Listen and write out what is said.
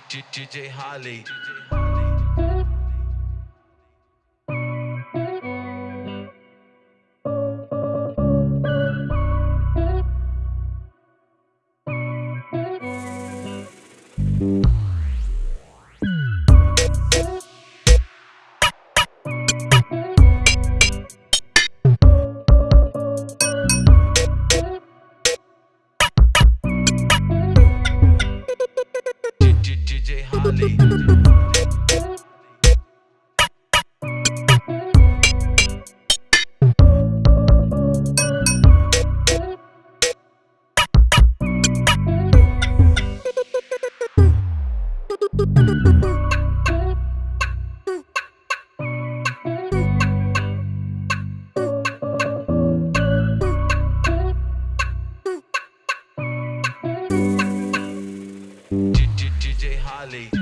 DJ Holly. Thank you. mentally. DJ Holly.